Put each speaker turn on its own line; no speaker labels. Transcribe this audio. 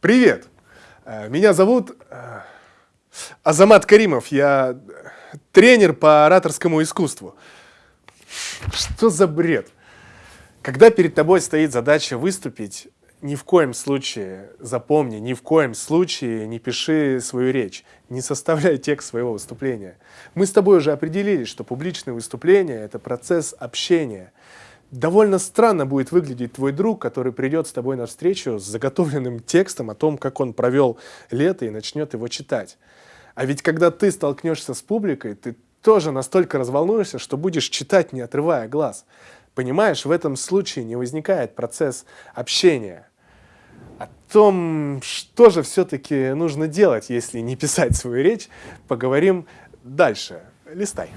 Привет! Э, Меня зовут э, Азамат Каримов. Я тренер по ораторскому искусству. Что за бред? Когда перед тобой стоит задача выступить, ни в коем случае, запомни, ни в коем случае не пиши свою речь, не составляй текст своего выступления. Мы с тобой уже определили, что публичное выступление – это процесс общения. Довольно странно будет выглядеть твой друг, который придет с тобой на встречу с заготовленным текстом о том, как он провел лето и начнет его читать. А ведь когда ты столкнешься с публикой, ты тоже настолько разволнуешься, что будешь читать, не отрывая глаз. Понимаешь, в этом случае не возникает процесс общения. О том, что же все-таки нужно делать, если не писать свою речь, поговорим дальше. Листай.